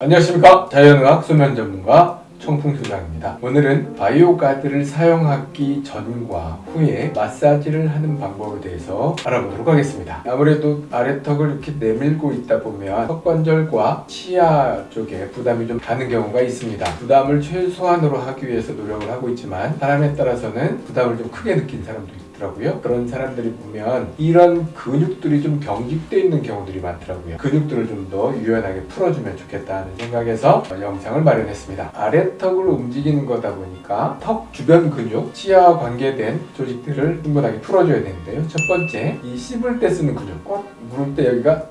안녕하십니까? 자연의학 수면 전문가 청풍소장입니다. 오늘은 바이오 가드를 사용하기 전과 후에 마사지를 하는 방법에 대해서 알아보도록 하겠습니다. 아무래도 아래턱을 이렇게 내밀고 있다 보면 턱관절과 치아 쪽에 부담이 좀 가는 경우가 있습니다. 부담을 최소한으로 하기 위해서 노력을 하고 있지만 사람에 따라서는 부담을 좀 크게 느낀 사람도 있고 더라고요 그런 사람들이 보면 이런 근육들이 좀 경직되어 있는 경우들이 많더라고요 근육들을 좀 더 유연하게 풀어주면 좋겠다는 생각에서 영상을 마련했습니다 아래턱을 움직이는 거다 보니까 턱 주변 근육, 치아와 관계된 조직들을 충분하게 풀어줘야 되는데요 첫 번째 이 씹을 때 쓰는 근육 꽉 물을 때 여기가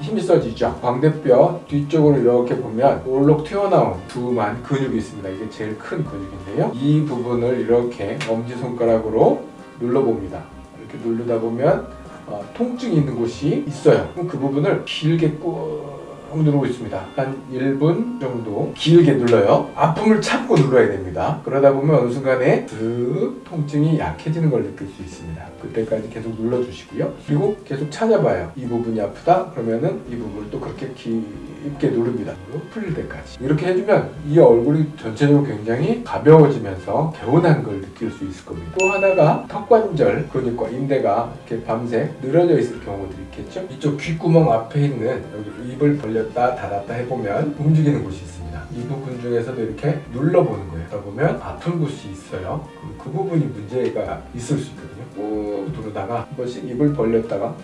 힘이 써지죠. 광대뼈 뒤쪽으로 이렇게 보면 볼록 튀어나온 두만 근육이 있습니다. 이게 제일 큰 근육인데요. 이 부분을 이렇게 엄지손가락으로 눌러봅니다. 이렇게 누르다 보면 어, 통증이 있는 곳이 있어요. 그럼 그 부분을 길게 꾹 누르고 있습니다. 한 1분 정도 길게 눌러요. 아픔을 참고 눌러야 됩니다. 그러다 보면 어느 순간에 그 통증이 약해지는 걸 느낄 수 있습니다. 그때까지 계속 눌러주시고요. 그리고 계속 찾아봐요. 이 부분이 아프다? 그러면은 이 부분을 또 그렇게 깊게 누릅니다. 풀릴 때까지. 이렇게 해주면 이 얼굴이 전체적으로 굉장히 가벼워지면서 개운한 걸 느낄 수 있을 겁니다. 또 하나가 턱관절 근육과 인대가 이렇게 밤새 늘어져 있을 경우들이 있겠죠. 이쪽 귓구멍 앞에 있는 여기 입을 벌 렸다 닫았다 해보면 움직이는 곳이 있습니다. 이 부분 중에서도 이렇게 눌러보는 거예요. 그러보면 아픈 곳이 있어요. 그럼 그 부분이 문제가 있을 수 있거든요. 꾹 누르다가 한 번씩 입을 벌렸다가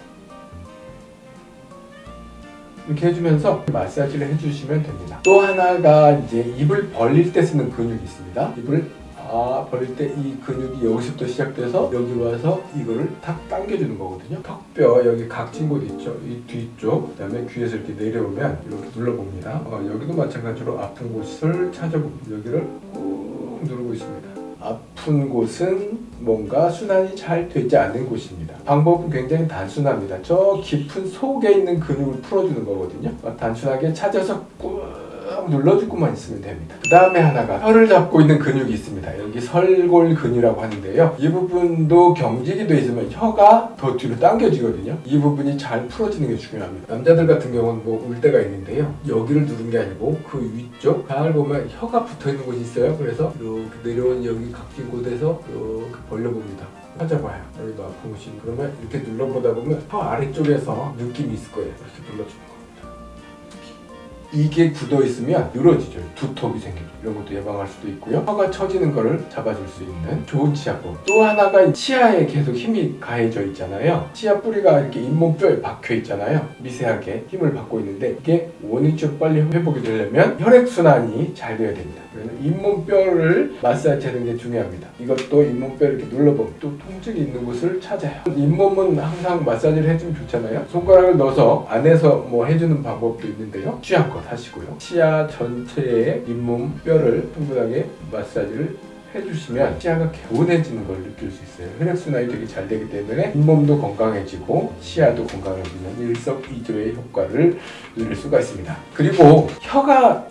이렇게 해주면서 마사지를 해주시면 됩니다. 또 하나가 이제 입을 벌릴 때 쓰는 근육이 있습니다. 입을 아 벌릴 때 이 근육이 여기서부터 시작돼서 여기 와서 이거를 탁 당겨주는 거거든요. 턱뼈 여기 각진 곳 있죠. 이 뒤쪽 그 다음에 귀에서 이렇게 내려오면 이렇게 눌러봅니다. 어, 여기도 마찬가지로 아픈 곳을 찾아봅니다. 여기를 꾹 누르고 있습니다. 아픈 곳은 뭔가 순환이 잘 되지 않는 곳입니다. 방법은 굉장히 단순합니다. 저 깊은 속에 있는 근육을 풀어주는 거거든요. 단순하게 찾아서 꾹 눌러주고만 있으면 됩니다. 그 다음에 하나가 혀를 잡고 있는 근육이 있습니다. 여기 설골근이라고 하는데요. 이 부분도 경직이 돼 있으면 혀가 더 뒤로 당겨지거든요. 이 부분이 잘 풀어지는 게 중요합니다. 남자들 같은 경우는 뭐 울 때가 있는데요. 여기를 누른 게 아니고 그 위쪽 잘 보면 혀가 붙어 있는 곳이 있어요. 그래서 이렇게 내려온 여기 각진 곳에서 이렇게 벌려봅니다. 찾아봐요. 여기도 곳이 그러면 이렇게 눌러보다 보면 혀 아래쪽에서 느낌이 있을 거예요. 이렇게 눌러주는 거. 이게 굳어 있으면 늘어지죠. 두통이 생기죠. 이런 것도 예방할 수도 있고요. 혀가 처지는 거를 잡아줄 수 있는 좋은 치아법. 또 하나가 치아에 계속 힘이 가해져 있잖아요. 치아 뿌리가 이렇게 잇몸뼈에 박혀 있잖아요. 미세하게 힘을 받고 있는데 이게 원위치 빨리 회복이 되려면 혈액순환이 잘 돼야 됩니다. 그래서 잇몸뼈를 마사지하는 게 중요합니다. 이것도 잇몸뼈를 이렇게 눌러보면 또 통증이 있는 곳을 찾아요. 잇몸은 항상 마사지를 해주면 좋잖아요. 손가락을 넣어서 안에서 뭐 해주는 방법도 있는데요. 취 향껏 하시고요. 치아 전체의 잇몸 뼈를 충분하게 마사지를 해주시면 치아가 개운해지는 걸 느낄 수 있어요. 혈액순환이 되게 잘 되기 때문에 잇몸도 건강해지고 치아도 건강해지는 일석이조의 효과를 누릴 수가 있습니다. 그리고 혀가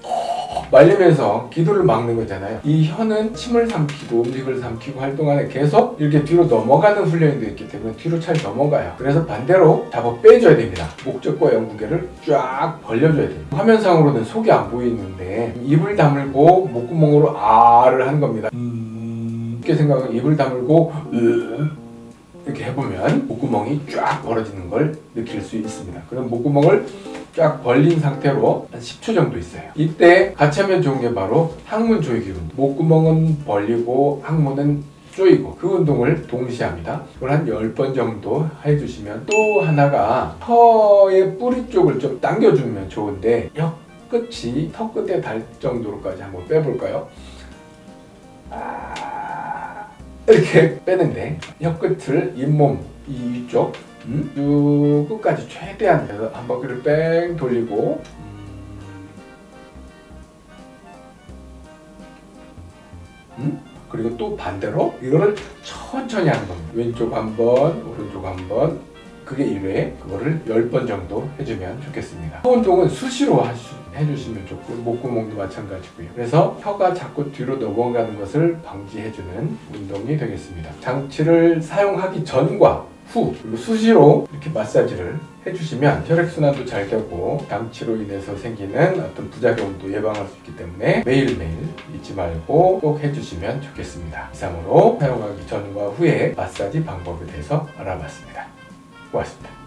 말리면서 기도를 막는 거잖아요. 이 혀는 침을 삼키고 음식을 삼키고 활동하는 계속 이렇게 뒤로 넘어가는 훈련이 있기 때문에 뒤로 잘 넘어가요. 그래서 반대로 잡아 빼줘야 됩니다. 목적과 연구개를 쫙 벌려줘야 돼요. 화면상으로는 속이 안 보이는데 입을 다물고 목구멍으로 아를 하는 겁니다. 음... 이렇게 생각하면 입을 다물고 으... 이렇게 해보면 목구멍이 쫙 벌어지는 걸 느낄 수 있습니다. 그럼 목구멍을 쫙 벌린 상태로 한 10초 정도 있어요. 이때 같이 하면 좋은 게 바로 항문 조이기 운동. 목구멍은 벌리고 항문은 조이고 그 운동을 동시에 합니다. 그걸 한 10번 정도 해주시면 또 하나가 혀의 뿌리 쪽을 좀 당겨주면 좋은데 혀 끝이 턱 끝에 닿을 정도로까지 한번 빼볼까요? 아... 이렇게 빼는데 혀 끝을 잇몸 이 위쪽 음? 쭉 끝까지 최대한 한 바퀴를 뺑 돌리고 음? 그리고 또 반대로 이거를 천천히 하는 겁니다. 왼쪽 한 번, 오른쪽 한 번. 그게 1회, 그거를 10번 정도 해주면 좋겠습니다. 혀 운동은 수시로 하시, 해주시면 좋고 목구멍도 마찬가지고요. 그래서 혀가 자꾸 뒤로 넘어가는 것을 방지해주는 운동이 되겠습니다. 장치를 사용하기 전과 후 수시로 이렇게 마사지를 해주시면 혈액순환도 잘 되고 양치로 인해서 생기는 어떤 부작용도 예방할 수 있기 때문에 매일매일 잊지 말고 꼭 해주시면 좋겠습니다. 이상으로 사용하기 전과 후에 마사지 방법에 대해서 알아봤습니다. 고맙습니다.